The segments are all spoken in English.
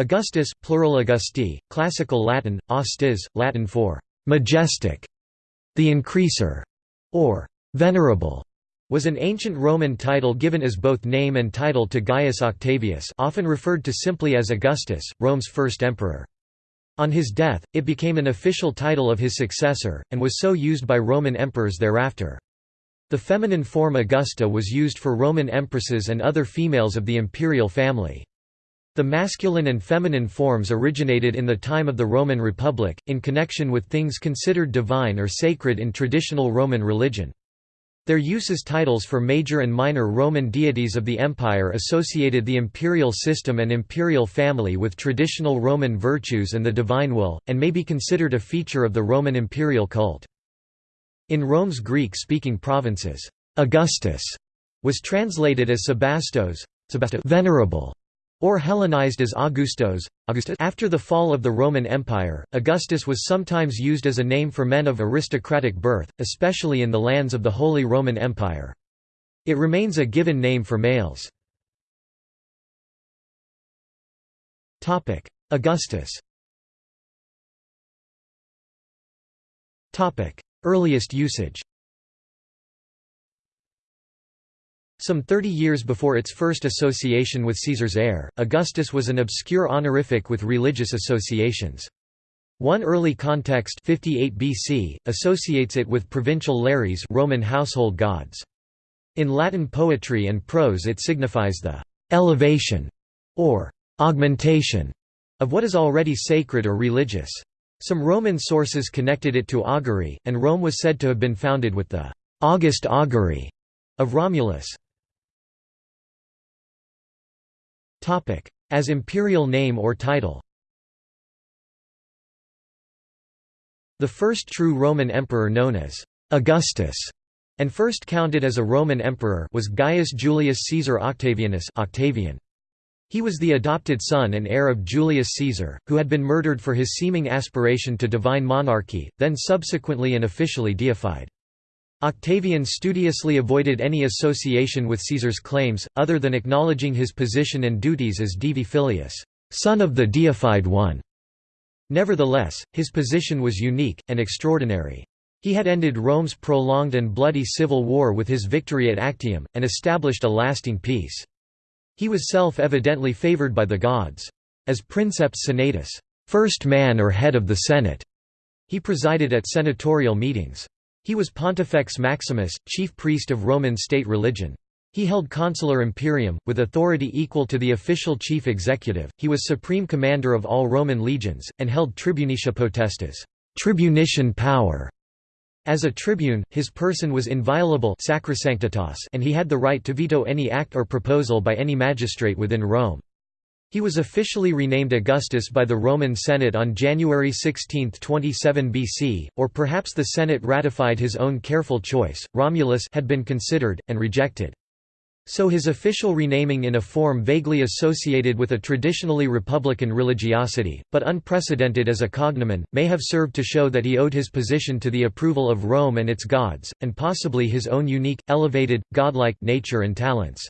Augustus plural Augusti, classical Latin, austis, Latin for «majestic», the increaser, or «venerable», was an ancient Roman title given as both name and title to Gaius Octavius often referred to simply as Augustus, Rome's first emperor. On his death, it became an official title of his successor, and was so used by Roman emperors thereafter. The feminine form Augusta was used for Roman empresses and other females of the imperial family. The masculine and feminine forms originated in the time of the Roman Republic, in connection with things considered divine or sacred in traditional Roman religion. Their use as titles for major and minor Roman deities of the empire associated the imperial system and imperial family with traditional Roman virtues and the divine will, and may be considered a feature of the Roman imperial cult. In Rome's Greek-speaking provinces, Augustus was translated as Sebastos venerable, or Hellenized as Augustos, Augustus. After the fall of the Roman Empire, Augustus was sometimes used as a name for men of aristocratic birth, especially in the lands of the Holy Roman Empire. It remains a given name for males. Augustus Earliest usage Some 30 years before its first association with Caesar's heir, Augustus was an obscure honorific with religious associations. One early context 58 BC, associates it with provincial lares Roman household gods. In Latin poetry and prose it signifies the «elevation» or «augmentation» of what is already sacred or religious. Some Roman sources connected it to augury, and Rome was said to have been founded with the «August augury» of Romulus. As imperial name or title The first true Roman emperor known as Augustus and first counted as a Roman emperor was Gaius Julius Caesar Octavianus Octavian. He was the adopted son and heir of Julius Caesar, who had been murdered for his seeming aspiration to divine monarchy, then subsequently and officially deified. Octavian studiously avoided any association with Caesar's claims, other than acknowledging his position and duties as Divi Filius, son of the deified one. Nevertheless, his position was unique, and extraordinary. He had ended Rome's prolonged and bloody civil war with his victory at Actium, and established a lasting peace. He was self-evidently favored by the gods. As princeps senatus first man or head of the Senate, he presided at senatorial meetings. He was Pontifex Maximus, chief priest of Roman state religion. He held consular imperium, with authority equal to the official chief executive. He was supreme commander of all Roman legions, and held tribunicia potestas, tribunician power. As a tribune, his person was inviolable and he had the right to veto any act or proposal by any magistrate within Rome. He was officially renamed Augustus by the Roman Senate on January 16, 27 BC, or perhaps the Senate ratified his own careful choice. Romulus had been considered, and rejected. So his official renaming in a form vaguely associated with a traditionally republican religiosity, but unprecedented as a cognomen, may have served to show that he owed his position to the approval of Rome and its gods, and possibly his own unique, elevated, godlike nature and talents.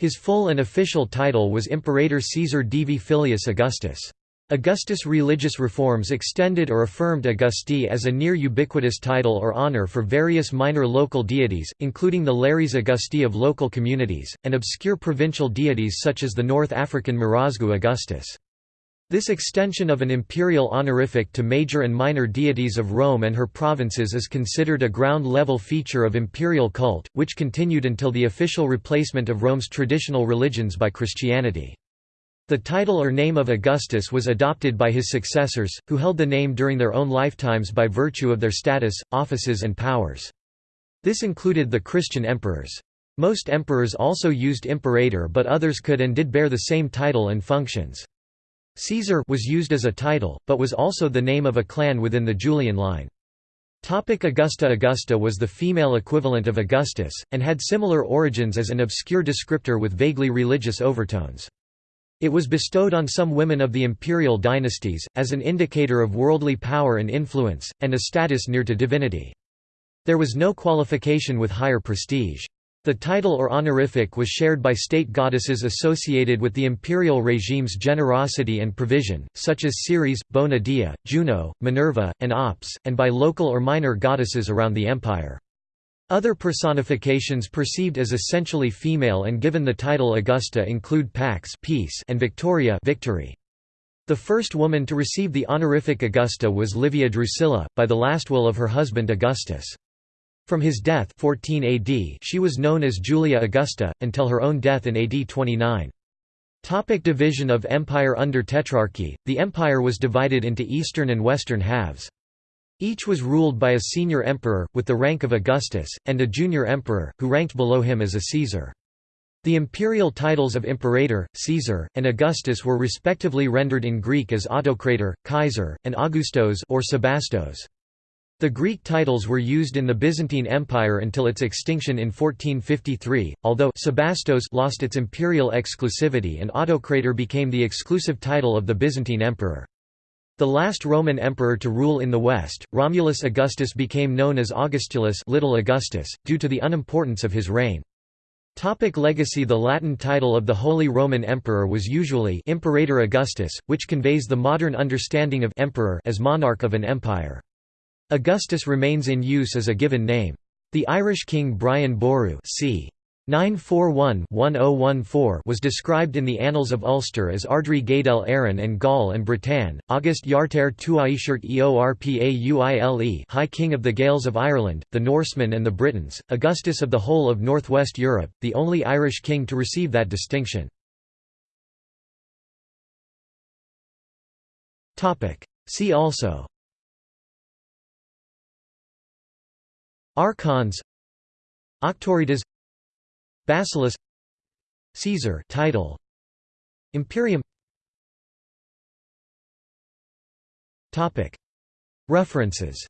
His full and official title was Imperator Caesar Divi Filius Augustus. Augustus' religious reforms extended or affirmed Augusti as a near ubiquitous title or honor for various minor local deities, including the Lares Augusti of local communities, and obscure provincial deities such as the North African Marozgu Augustus. This extension of an imperial honorific to major and minor deities of Rome and her provinces is considered a ground-level feature of imperial cult, which continued until the official replacement of Rome's traditional religions by Christianity. The title or name of Augustus was adopted by his successors, who held the name during their own lifetimes by virtue of their status, offices and powers. This included the Christian emperors. Most emperors also used imperator but others could and did bear the same title and functions. Caesar was used as a title, but was also the name of a clan within the Julian line. Augusta Augusta was the female equivalent of Augustus, and had similar origins as an obscure descriptor with vaguely religious overtones. It was bestowed on some women of the imperial dynasties, as an indicator of worldly power and influence, and a status near to divinity. There was no qualification with higher prestige. The title or honorific was shared by state goddesses associated with the imperial regime's generosity and provision, such as Ceres, Bona Dea, Juno, Minerva, and Ops, and by local or minor goddesses around the empire. Other personifications perceived as essentially female and given the title Augusta include Pax peace and Victoria victory. The first woman to receive the honorific Augusta was Livia Drusilla, by the last will of her husband Augustus. From his death 14 AD she was known as Julia Augusta, until her own death in AD 29. Topic division of empire Under Tetrarchy, the empire was divided into eastern and western halves. Each was ruled by a senior emperor, with the rank of Augustus, and a junior emperor, who ranked below him as a Caesar. The imperial titles of Imperator, Caesar, and Augustus were respectively rendered in Greek as Autocrator, Kaiser, and Augustos or Sebastos. The Greek titles were used in the Byzantine Empire until its extinction in 1453, although Sebastos lost its imperial exclusivity and Autocrator became the exclusive title of the Byzantine emperor. The last Roman emperor to rule in the West, Romulus Augustus became known as Augustulus Little Augustus, due to the unimportance of his reign. Topic legacy The Latin title of the Holy Roman Emperor was usually Imperator Augustus, which conveys the modern understanding of emperor as monarch of an empire. Augustus remains in use as a given name. The Irish king Brian Boru c. 941-1014 was described in the Annals of Ulster as Ardri Gaedel Erin and Gaul and Britain, August iarthair tuaiscirt Eorpauile High King of the Gaels of Ireland, the Norsemen and the Britons, Augustus of the whole of northwest Europe, the only Irish king to receive that distinction. See also Archons Auctoritas Basileus Caesar title. Imperium. Topic. References